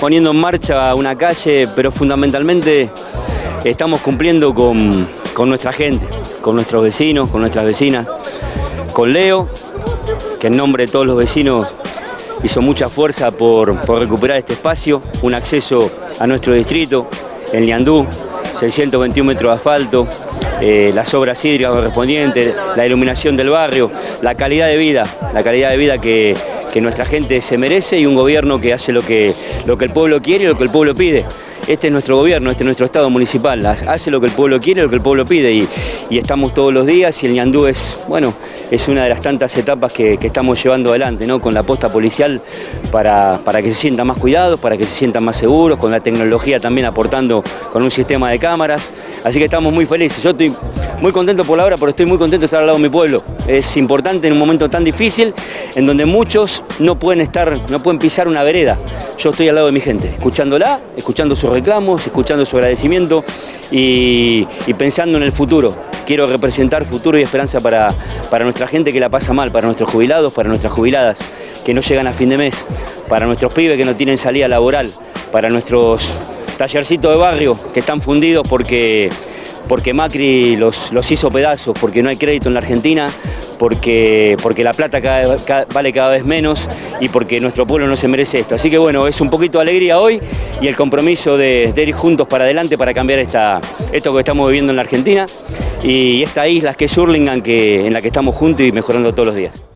poniendo en marcha una calle, pero fundamentalmente estamos cumpliendo con, con nuestra gente, con nuestros vecinos, con nuestras vecinas, con Leo, que en nombre de todos los vecinos hizo mucha fuerza por, por recuperar este espacio, un acceso a nuestro distrito, en Liandú, 621 metros de asfalto, eh, las obras hídricas correspondientes, la iluminación del barrio, la calidad de vida, la calidad de vida que, que nuestra gente se merece y un gobierno que hace lo que, lo que el pueblo quiere y lo que el pueblo pide. Este es nuestro gobierno, este es nuestro Estado municipal, hace lo que el pueblo quiere, lo que el pueblo pide y, y estamos todos los días y el Ñandú es, bueno, es una de las tantas etapas que, que estamos llevando adelante, ¿no? con la posta policial para, para, que se sientan más cuidados, para que se sientan más seguros, con la tecnología también aportando con un sistema de cámaras, así que estamos muy felices. Yo estoy muy contento por la hora, pero estoy muy contento de estar al lado de mi pueblo. Es importante en un momento tan difícil, en donde muchos no pueden estar, no pueden pisar una vereda. Yo estoy al lado de mi gente, escuchándola, escuchando sus reclamos, escuchando su agradecimiento y, y pensando en el futuro. Quiero representar futuro y esperanza para, para nuestra gente que la pasa mal, para nuestros jubilados, para nuestras jubiladas que no llegan a fin de mes, para nuestros pibes que no tienen salida laboral, para nuestros tallercitos de barrio que están fundidos porque porque Macri los, los, hizo pedazos, porque no hay crédito en la Argentina, porque, porque la plata vale cada vez menos y porque nuestro pueblo no se merece esto. Así que bueno, es un poquito de alegría hoy y el compromiso de, de ir juntos para adelante para cambiar esta, esto que estamos viviendo en la Argentina y esta isla que es Hurlingham que, en la que estamos juntos y mejorando todos los días.